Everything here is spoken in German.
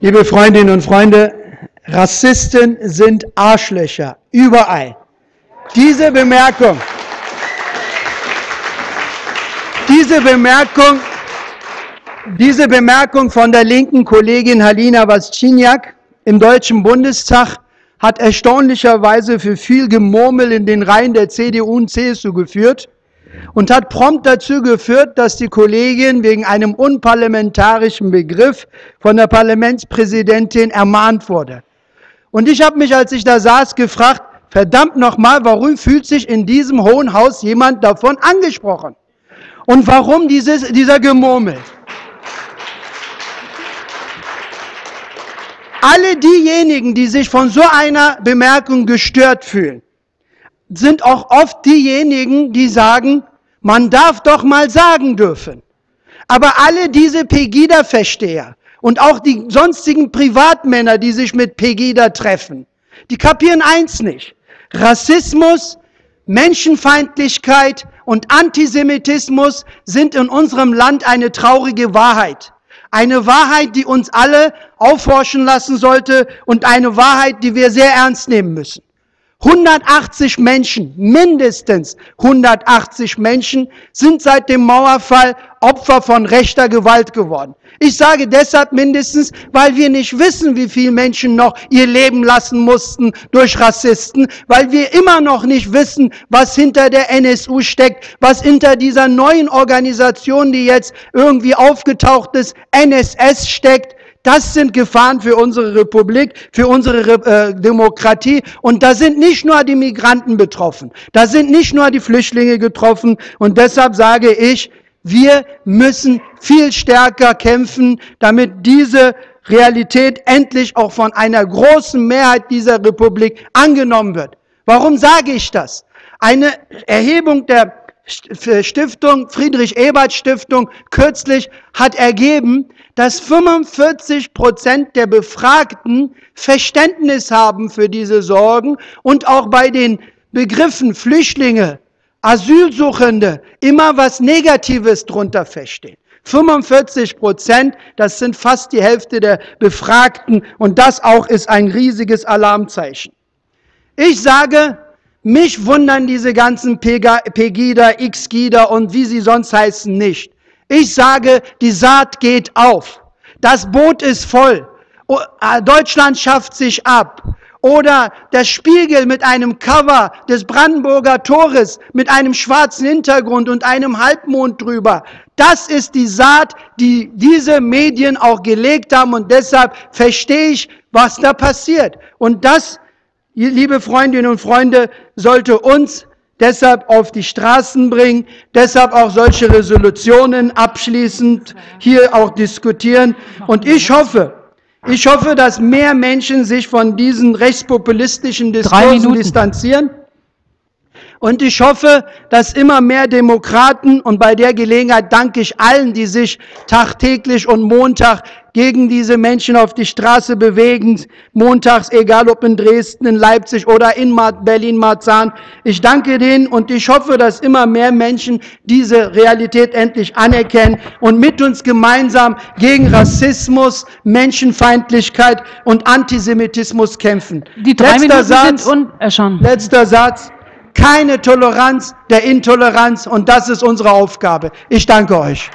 Liebe Freundinnen und Freunde, Rassisten sind Arschlöcher, überall. Diese Bemerkung, diese Bemerkung, diese Bemerkung von der linken Kollegin Halina Wasczyniak im Deutschen Bundestag hat erstaunlicherweise für viel Gemurmel in den Reihen der CDU und CSU geführt und hat prompt dazu geführt, dass die Kollegin wegen einem unparlamentarischen Begriff von der Parlamentspräsidentin ermahnt wurde. Und ich habe mich, als ich da saß, gefragt, verdammt nochmal, warum fühlt sich in diesem Hohen Haus jemand davon angesprochen? Und warum dieses, dieser Gemurmel? Alle diejenigen, die sich von so einer Bemerkung gestört fühlen, sind auch oft diejenigen, die sagen, man darf doch mal sagen dürfen. Aber alle diese Pegida-Versteher und auch die sonstigen Privatmänner, die sich mit Pegida treffen, die kapieren eins nicht. Rassismus, Menschenfeindlichkeit und Antisemitismus sind in unserem Land eine traurige Wahrheit. Eine Wahrheit, die uns alle aufhorchen lassen sollte und eine Wahrheit, die wir sehr ernst nehmen müssen. 180 Menschen, mindestens 180 Menschen sind seit dem Mauerfall Opfer von rechter Gewalt geworden. Ich sage deshalb mindestens, weil wir nicht wissen, wie viele Menschen noch ihr Leben lassen mussten durch Rassisten, weil wir immer noch nicht wissen, was hinter der NSU steckt, was hinter dieser neuen Organisation, die jetzt irgendwie aufgetaucht ist, NSS steckt, das sind Gefahren für unsere Republik, für unsere äh, Demokratie. Und da sind nicht nur die Migranten betroffen, da sind nicht nur die Flüchtlinge getroffen. Und deshalb sage ich, wir müssen viel stärker kämpfen, damit diese Realität endlich auch von einer großen Mehrheit dieser Republik angenommen wird. Warum sage ich das? Eine Erhebung der Stiftung, Friedrich-Ebert-Stiftung, kürzlich hat ergeben, dass 45 Prozent der Befragten Verständnis haben für diese Sorgen und auch bei den Begriffen Flüchtlinge, Asylsuchende immer was Negatives drunter verstehen. 45 Prozent, das sind fast die Hälfte der Befragten und das auch ist ein riesiges Alarmzeichen. Ich sage, mich wundern diese ganzen Pegida, X-Gida und wie sie sonst heißen nicht. Ich sage, die Saat geht auf. Das Boot ist voll. Äh, Deutschland schafft sich ab. Oder der Spiegel mit einem Cover des Brandenburger Tores mit einem schwarzen Hintergrund und einem Halbmond drüber. Das ist die Saat, die diese Medien auch gelegt haben und deshalb verstehe ich, was da passiert. Und das, liebe Freundinnen und Freunde, sollte uns deshalb auf die Straßen bringen, deshalb auch solche Resolutionen abschließend hier auch diskutieren. Und ich hoffe, ich hoffe, dass mehr Menschen sich von diesen rechtspopulistischen Diskursen distanzieren. Und ich hoffe, dass immer mehr Demokraten, und bei der Gelegenheit danke ich allen, die sich tagtäglich und Montag gegen diese Menschen auf die Straße bewegen, montags, egal ob in Dresden, in Leipzig oder in Berlin-Marzahn. Ich danke denen und ich hoffe, dass immer mehr Menschen diese Realität endlich anerkennen und mit uns gemeinsam gegen Rassismus, Menschenfeindlichkeit und Antisemitismus kämpfen. Die drei letzter Minuten Satz, sind un äh, schon. Letzter Satz. Keine Toleranz der Intoleranz und das ist unsere Aufgabe. Ich danke euch.